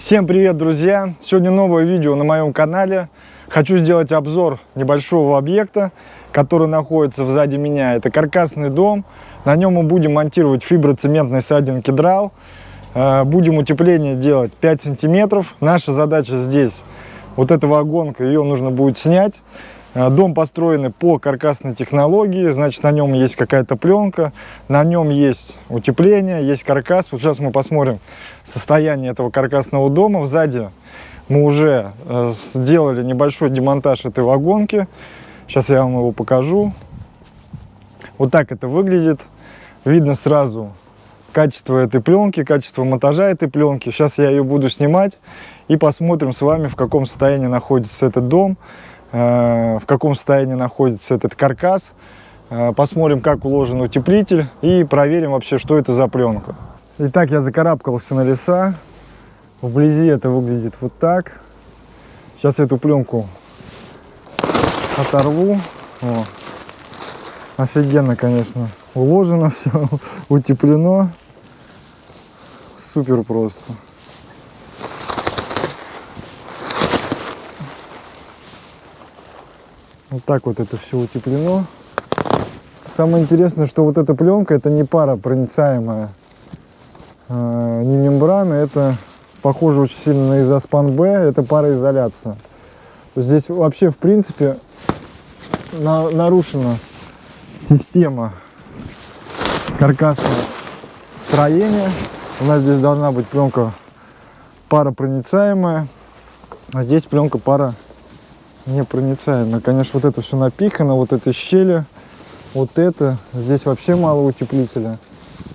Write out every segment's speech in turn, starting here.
Всем привет, друзья! Сегодня новое видео на моем канале. Хочу сделать обзор небольшого объекта, который находится сзади меня. Это каркасный дом. На нем мы будем монтировать фиброцементный сайдинг кедрал. Э, будем утепление делать 5 сантиметров. Наша задача здесь, вот эта вагонка, ее нужно будет снять. Э, дом построен по каркасной технологии, значит, на нем есть какая-то пленка, на нем есть утепление, есть каркас. Вот сейчас мы посмотрим состояние этого каркасного дома. Сзади мы уже э, сделали небольшой демонтаж этой вагонки. Сейчас я вам его покажу. Вот так это выглядит. Видно сразу качество этой пленки, качество монтажа этой пленки. Сейчас я ее буду снимать и посмотрим с вами, в каком состоянии находится этот дом. Э, в каком состоянии находится этот каркас. Э, посмотрим, как уложен утеплитель и проверим вообще, что это за пленка. Итак, я закарабкался на леса. Вблизи это выглядит вот так. Сейчас эту пленку оторву. О. Офигенно, конечно. Уложено все, утеплено. Супер просто. Вот так вот это все утеплено. Самое интересное, что вот эта пленка, это не пара проницаемая, э, не мембрана, это похоже очень сильно на изоспан Б, это пароизоляция. Здесь вообще, в принципе, на, нарушена система каркасного строения. У нас здесь должна быть пленка паропроницаемая, а здесь пленка пара непроницаемая. Конечно, вот это все напихано, вот эти щели, вот это. Здесь вообще мало утеплителя.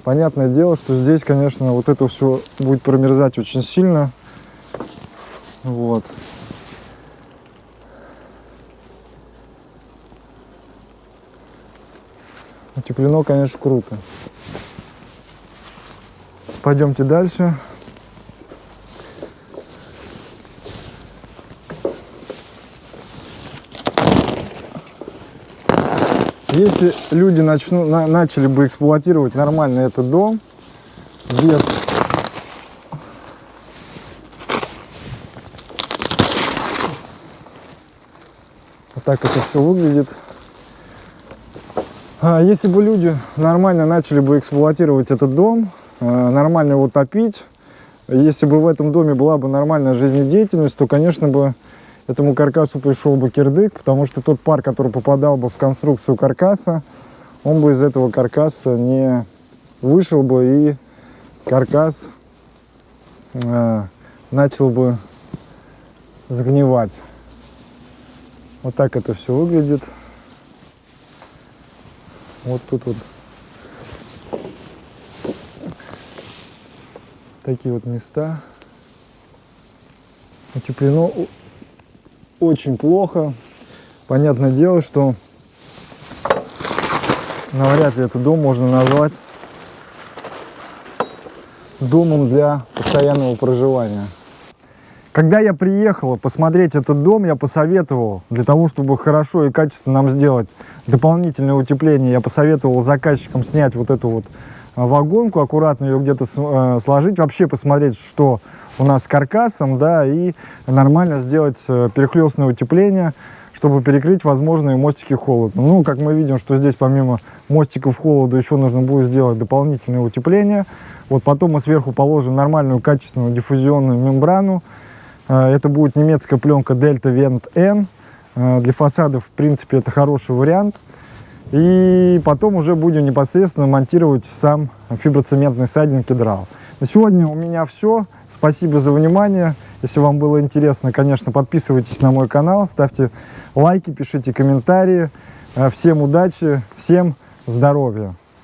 Понятное дело, что здесь, конечно, вот это все будет промерзать очень сильно. Вот. Утеплено, конечно, круто. Пойдемте дальше. Если люди начну, на, начали бы эксплуатировать нормально этот дом, без вот так это все выглядит. А если бы люди нормально начали бы эксплуатировать этот дом, э, нормально его топить, если бы в этом доме была бы нормальная жизнедеятельность, то, конечно бы, этому каркасу пришел бы кирдык, потому что тот пар, который попадал бы в конструкцию каркаса, он бы из этого каркаса не вышел бы и каркас э, начал бы сгнивать. Вот так это все выглядит. Вот тут вот такие вот места. Утеплено очень плохо. Понятное дело, что навряд ли этот дом можно назвать домом для постоянного проживания. Когда я приехал посмотреть этот дом, я посоветовал, для того, чтобы хорошо и качественно нам сделать дополнительное утепление, я посоветовал заказчикам снять вот эту вот вагонку, аккуратно ее где-то э, сложить, вообще посмотреть, что у нас с каркасом, да, и нормально сделать э, перехлестное утепление, чтобы перекрыть возможные мостики холода. Ну, как мы видим, что здесь помимо мостиков холода еще нужно будет сделать дополнительное утепление. Вот потом мы сверху положим нормальную качественную диффузионную мембрану. Э, это будет немецкая пленка Delta Vent N. Для фасадов, в принципе, это хороший вариант. И потом уже будем непосредственно монтировать сам фиброцементный сайдинг кедрал. На сегодня у меня все. Спасибо за внимание. Если вам было интересно, конечно, подписывайтесь на мой канал, ставьте лайки, пишите комментарии. Всем удачи, всем здоровья!